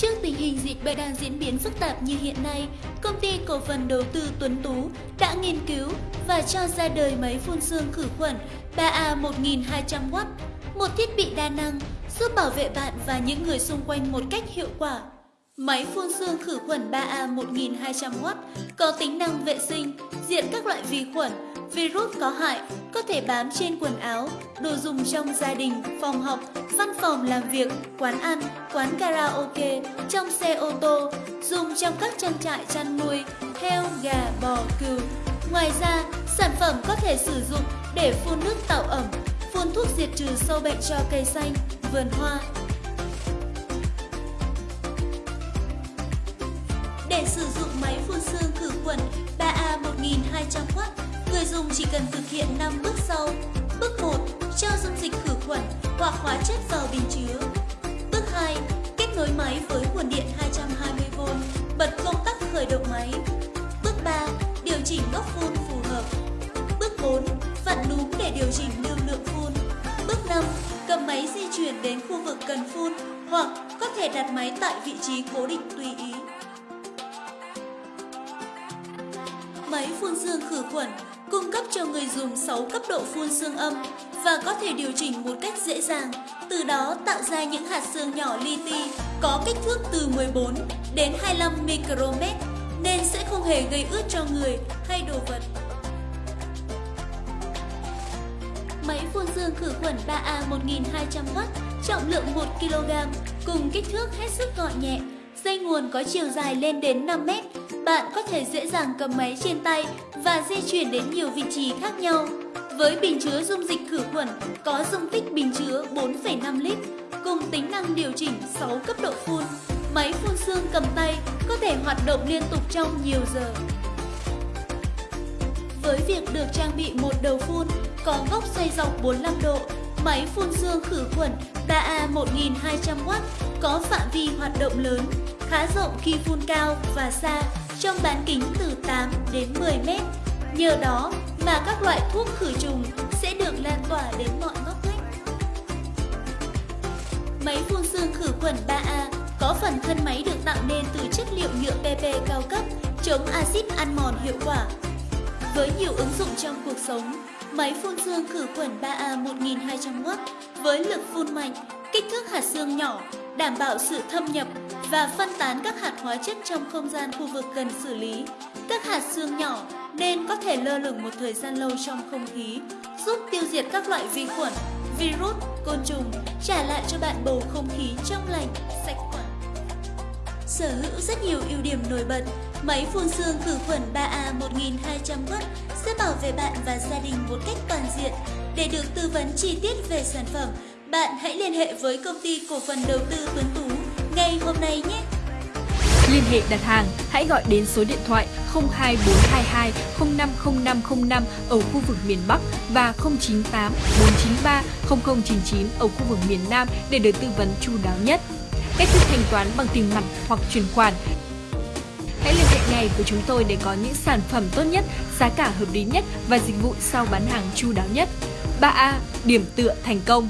Trước tình hình dịch bệnh đang diễn biến phức tạp như hiện nay, công ty cổ phần đầu tư Tuấn Tú đã nghiên cứu và cho ra đời máy phun sương khử khuẩn 3A 1200W, một thiết bị đa năng giúp bảo vệ bạn và những người xung quanh một cách hiệu quả. Máy phun sương khử khuẩn 3A 1200W có tính năng vệ sinh, diệt các loại vi khuẩn, virus có hại có thể bám trên quần áo, đồ dùng trong gia đình, phòng học, văn phòng làm việc, quán ăn, quán karaoke, trong xe ô tô, dùng trong các trang trại chăn nuôi, heo, gà, bò, cừu. Ngoài ra, sản phẩm có thể sử dụng để phun nước tạo ẩm, phun thuốc diệt trừ sâu bệnh cho cây xanh, vườn hoa. Để sử dụng máy phun sương khử khuẩn 3A 1200W, người dùng chỉ cần thực hiện 5 bước sau. Bước 1. Cho dung dịch khử khuẩn hoặc hóa chất vào bình chứa. Bước 2. Kết nối máy với nguồn điện 220V, bật công tắc khởi động máy. Bước 3. Điều chỉnh góc phun phù hợp. Bước 4. Vặn núm để điều chỉnh lưu lượng phun. Bước 5. Cầm máy di chuyển đến khu vực cần phun hoặc có thể đặt máy tại vị trí cố định tùy ý. Máy phun sương khử khuẩn cung cấp cho người dùng 6 cấp độ phun sương âm và có thể điều chỉnh một cách dễ dàng, từ đó tạo ra những hạt sương nhỏ li ti có kích thước từ 14 đến 25 micromet nên sẽ không hề gây ướt cho người hay đồ vật. Máy phun sương khử khuẩn 3A 1200W, trọng lượng 1 kg, cùng kích thước hết sức gọn nhẹ. Dây nguồn có chiều dài lên đến 5 mét. Bạn có thể dễ dàng cầm máy trên tay và di chuyển đến nhiều vị trí khác nhau. Với bình chứa dung dịch khử khuẩn có dung tích bình chứa 4,5 lít, cùng tính năng điều chỉnh 6 cấp độ phun, máy phun sương cầm tay có thể hoạt động liên tục trong nhiều giờ. Với việc được trang bị một đầu phun có góc xoay dọc 45 độ, máy phun sương khử khuẩn 3A 1200W có phạm vi hoạt động lớn, khá rộng khi phun cao và xa trong bán kính từ 8 đến 10 mét. Nhờ đó mà các loại thuốc khử trùng sẽ được lan tỏa đến mọi ngóc ngách. Máy phun sương khử khuẩn 3A có phần thân máy được tạo nên từ chất liệu nhựa PP cao cấp, chống axit ăn mòn hiệu quả. Với nhiều ứng dụng trong cuộc sống, máy phun sương khử khuẩn 3A 1200W với lực phun mạnh, kích thước hạt xương nhỏ, đảm bảo sự thâm nhập và phân tán các hạt hóa chất trong không gian khu vực cần xử lý. Các hạt xương nhỏ nên có thể lơ lửng một thời gian lâu trong không khí, giúp tiêu diệt các loại vi khuẩn, virus, côn trùng, trả lại cho bạn bầu không khí trong lành, sạch khuẩn. Sở hữu rất nhiều ưu điểm nổi bật, máy phun sương khử khuẩn 3A 1200W sẽ bảo vệ bạn và gia đình một cách toàn diện. Để được tư vấn chi tiết về sản phẩm, bạn hãy liên hệ với công ty cổ phần đầu tư Tuấn Tú ngay hôm nay nhé! Liên hệ đặt hàng, hãy gọi đến số điện thoại 02422 050505 ở khu vực miền Bắc và 098 493 0099 ở khu vực miền Nam để được tư vấn chu đáo nhất. Cách thức thanh toán bằng tiền mặt hoặc chuyển khoản. Hãy liên hệ ngay với chúng tôi để có những sản phẩm tốt nhất, giá cả hợp lý nhất và dịch vụ sau bán hàng chu đáo nhất. 3A. Điểm tựa thành công